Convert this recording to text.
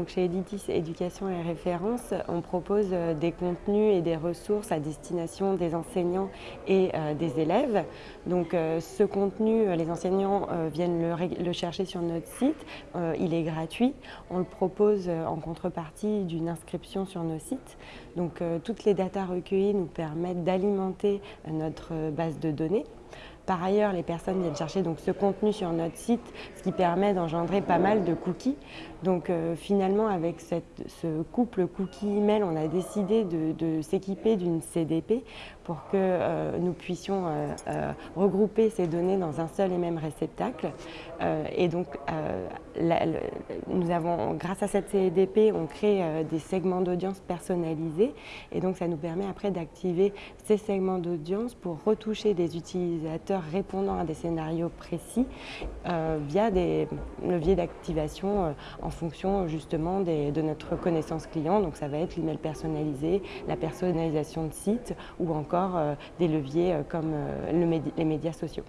donc chez Editis Éducation et Référence, on propose euh, des contenus et des ressources à destination des enseignants et euh, des élèves. Donc euh, ce contenu, les enseignants viennent le, chercher sur notre site, il est gratuit. On le propose en contrepartie d'une inscription sur nos sites. Donc toutes les datas recueillies nous permettent d'alimenter notre base de données. Par ailleurs, les personnes viennent chercher donc, ce contenu sur notre site, ce qui permet d'engendrer pas mal de cookies. Donc euh, finalement, avec ce couple cookie-email, on a décidé de, s'équiper d'une CDP pour que euh, nous puissions euh, regrouper ces données dans un seul et même réceptacle. et donc, nous avons, grâce à cette CDP, on crée des segments d'audience personnalisés. Et donc, ça nous permet après d'activer ces segments d'audience pour retoucher des utilisateurs répondant à des scénarios précis via des leviers d'activation en en fonction justement de notre connaissance client. Donc ça va être l'email personnalisé, la personnalisation de site ou encore euh, des leviers euh, comme euh, les médias sociaux.